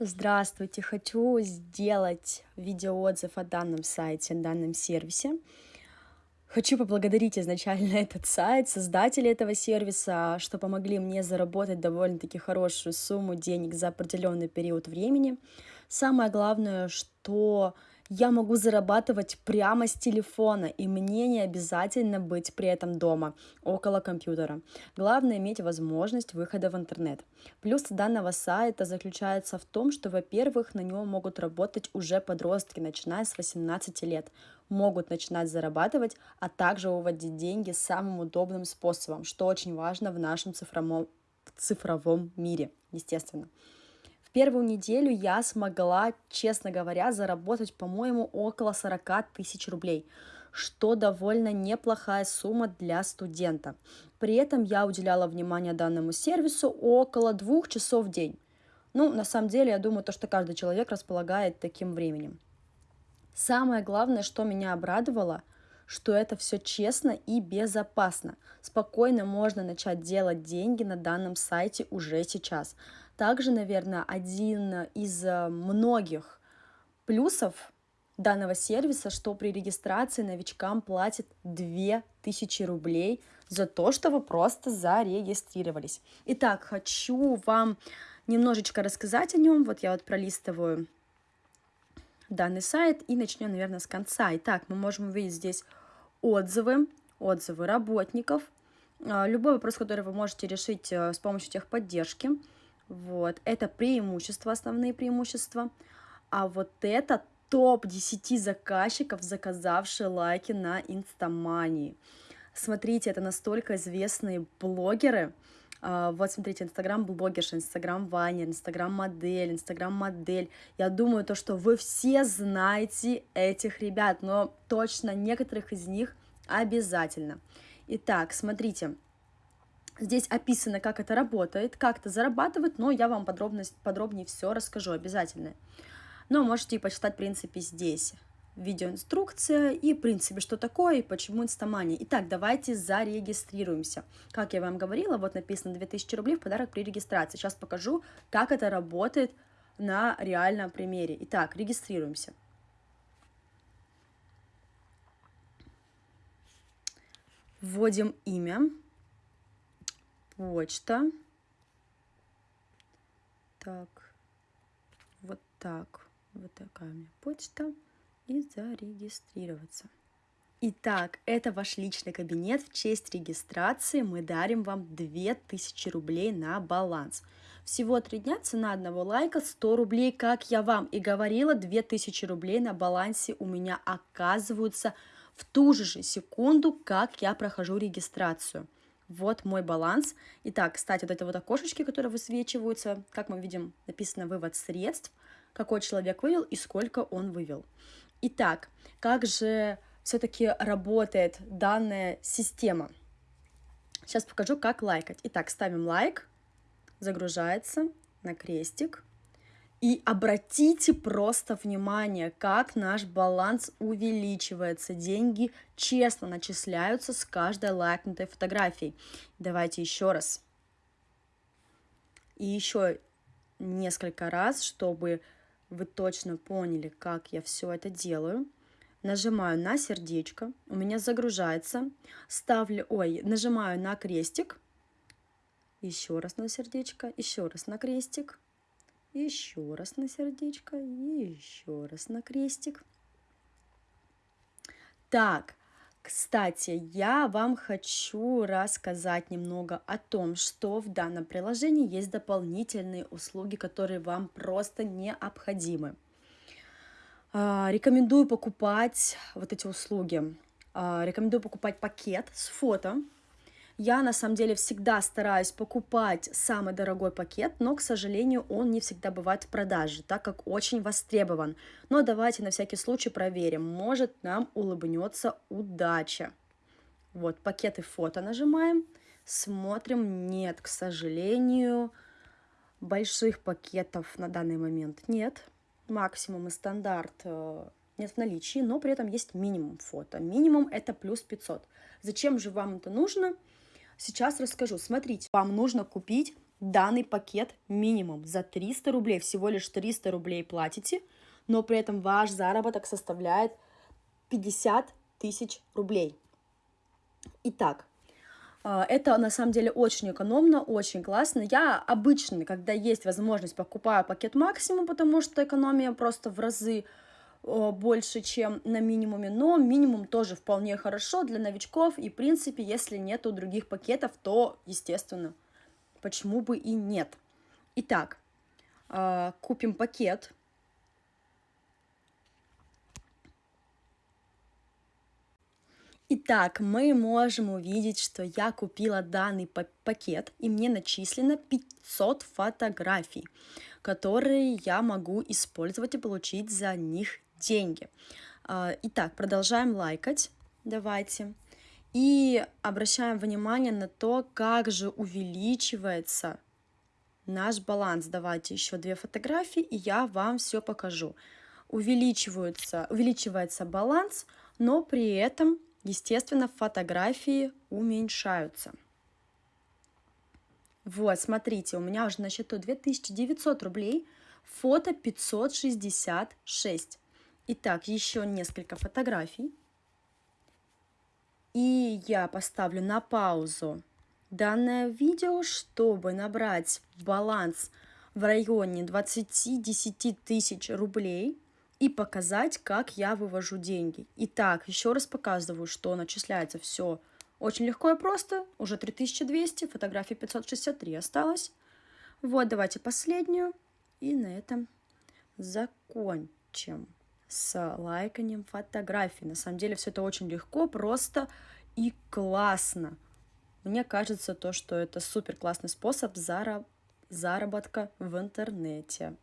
Здравствуйте! Хочу сделать видеоотзыв о данном сайте, о данном сервисе. Хочу поблагодарить изначально этот сайт, создателей этого сервиса, что помогли мне заработать довольно-таки хорошую сумму денег за определенный период времени. Самое главное, что я могу зарабатывать прямо с телефона, и мне не обязательно быть при этом дома, около компьютера. Главное иметь возможность выхода в интернет. Плюс данного сайта заключается в том, что, во-первых, на нем могут работать уже подростки, начиная с 18 лет, могут начинать зарабатывать, а также выводить деньги самым удобным способом, что очень важно в нашем цифровом, в цифровом мире, естественно первую неделю я смогла, честно говоря, заработать, по-моему, около 40 тысяч рублей, что довольно неплохая сумма для студента. При этом я уделяла внимание данному сервису около двух часов в день. Ну, на самом деле, я думаю, то, что каждый человек располагает таким временем. Самое главное, что меня обрадовало – что это все честно и безопасно. Спокойно можно начать делать деньги на данном сайте уже сейчас. Также, наверное, один из э, многих плюсов данного сервиса, что при регистрации новичкам платят 2000 рублей за то, что вы просто зарегистрировались. Итак, хочу вам немножечко рассказать о нем. Вот я вот пролистываю данный сайт и начнем, наверное, с конца. Итак, мы можем увидеть здесь отзывы, отзывы работников, а, любой вопрос, который вы можете решить э, с помощью техподдержки. Вот, это преимущества, основные преимущества. А вот это топ-10 заказчиков, заказавшие лайки на Инстамании. Смотрите, это настолько известные блогеры, а, вот, смотрите, Инстаграм-блогерша, Инстаграм-ванер, Инстаграм-модель, Инстаграм-модель. Я думаю, то, что вы все знаете этих ребят, но точно некоторых из них обязательно. Итак, смотрите, Здесь описано, как это работает, как это зарабатывать, но я вам подробно, подробнее все расскажу обязательно. Но можете почитать, в принципе, здесь видеоинструкция и, в принципе, что такое и почему инстамания. Итак, давайте зарегистрируемся. Как я вам говорила, вот написано 2000 рублей в подарок при регистрации. Сейчас покажу, как это работает на реальном примере. Итак, регистрируемся. Вводим имя, почта. Так, вот так, вот такая у меня почта и зарегистрироваться. Итак, это ваш личный кабинет. В честь регистрации мы дарим вам 2000 рублей на баланс. Всего три дня, цена одного лайка 100 рублей. Как я вам и говорила, 2000 рублей на балансе у меня оказываются в ту же секунду, как я прохожу регистрацию. Вот мой баланс. Итак, кстати, вот это вот окошечки, которые высвечиваются, как мы видим, написано «вывод средств», какой человек вывел и сколько он вывел. Итак, как же все-таки работает данная система? Сейчас покажу, как лайкать. Итак, ставим лайк, загружается на крестик. И обратите просто внимание, как наш баланс увеличивается. Деньги честно начисляются с каждой лайкнутой фотографией. Давайте еще раз. И еще несколько раз, чтобы вы точно поняли, как я все это делаю. Нажимаю на сердечко, у меня загружается, ставлю, ой, нажимаю на крестик, еще раз на сердечко, еще раз на крестик, еще раз на сердечко и еще раз на крестик. Так, кстати, я вам хочу рассказать немного о том, что в данном приложении есть дополнительные услуги, которые вам просто необходимы. А, рекомендую покупать вот эти услуги. А, рекомендую покупать пакет с фото, я на самом деле всегда стараюсь покупать самый дорогой пакет, но, к сожалению, он не всегда бывает в продаже, так как очень востребован. Но давайте на всякий случай проверим, может нам улыбнется удача. Вот, пакеты фото нажимаем, смотрим, нет, к сожалению, больших пакетов на данный момент нет. Максимум и стандарт э, нет в наличии, но при этом есть минимум фото. Минимум это плюс 500. Зачем же вам это нужно? Сейчас расскажу. Смотрите, вам нужно купить данный пакет минимум за 300 рублей, всего лишь 300 рублей платите, но при этом ваш заработок составляет 50 тысяч рублей. Итак, а, это на самом деле очень экономно, очень классно. Я обычно, когда есть возможность, покупаю пакет максимум, потому что экономия просто в разы больше, чем на минимуме, но минимум тоже вполне хорошо для новичков, и, в принципе, если нету других пакетов, то, естественно, почему бы и нет. Итак, а, купим пакет, Итак, мы можем увидеть, что я купила данный пакет, и мне начислено 500 фотографий, которые я могу использовать и получить за них деньги. А, итак, продолжаем лайкать, давайте. И обращаем внимание на то, как же увеличивается наш баланс. Давайте еще две фотографии, и я вам все покажу. Увеличивается, увеличивается баланс, но при этом Естественно, фотографии уменьшаются. Вот, смотрите, у меня уже на счету 2900 рублей, фото 566. Итак, еще несколько фотографий. И я поставлю на паузу данное видео, чтобы набрать баланс в районе 20-10 тысяч рублей и показать, как я вывожу деньги. Итак, еще раз показываю, что начисляется все очень легко и просто. Уже 3200, фотографии 563 осталось. Вот, давайте последнюю. И на этом закончим с лайканием фотографий. На самом деле все это очень легко, просто и классно. Мне кажется, то, что это супер классный способ заработка в интернете.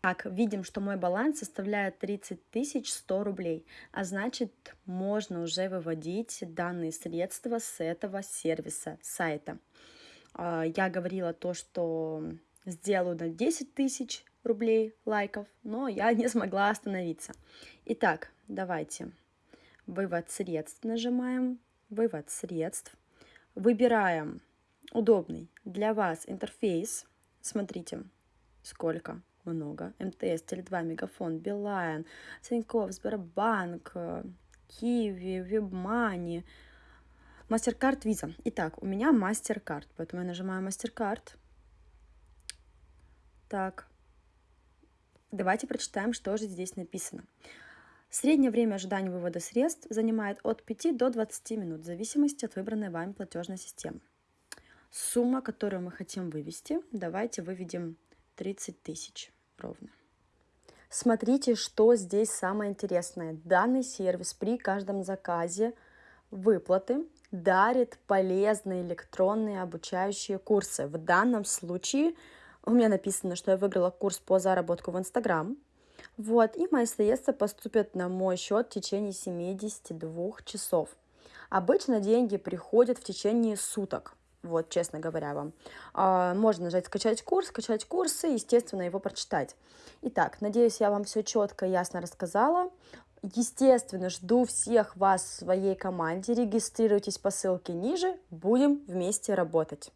Так, видим, что мой баланс составляет 30 100 рублей, а значит, можно уже выводить данные средства с этого сервиса, сайта. А, я говорила то, что сделаю на 10 тысяч рублей лайков, но я не смогла остановиться. Итак, давайте. Вывод средств нажимаем. Вывод средств. Выбираем удобный для вас интерфейс. Смотрите, сколько много. МТС, Теле2, Мегафон, Билайн, Тинькофф, Сбербанк, Киви, Вебмани, Мастеркард, Виза. Итак, у меня Мастеркард, поэтому я нажимаю Мастеркард. Так, давайте прочитаем, что же здесь написано. Среднее время ожидания вывода средств занимает от 5 до 20 минут, в зависимости от выбранной вами платежной системы. Сумма, которую мы хотим вывести, давайте выведем 30 тысяч ровно. Смотрите, что здесь самое интересное. Данный сервис при каждом заказе выплаты дарит полезные электронные обучающие курсы. В данном случае у меня написано, что я выиграла курс по заработку в Инстаграм. Вот, и мои средства поступят на мой счет в течение 72 часов. Обычно деньги приходят в течение суток вот, честно говоря вам. А, можно нажать «Скачать курс», скачать курсы, естественно, его прочитать. Итак, надеюсь, я вам все четко и ясно рассказала. Естественно, жду всех вас в своей команде. Регистрируйтесь по ссылке ниже, будем вместе работать.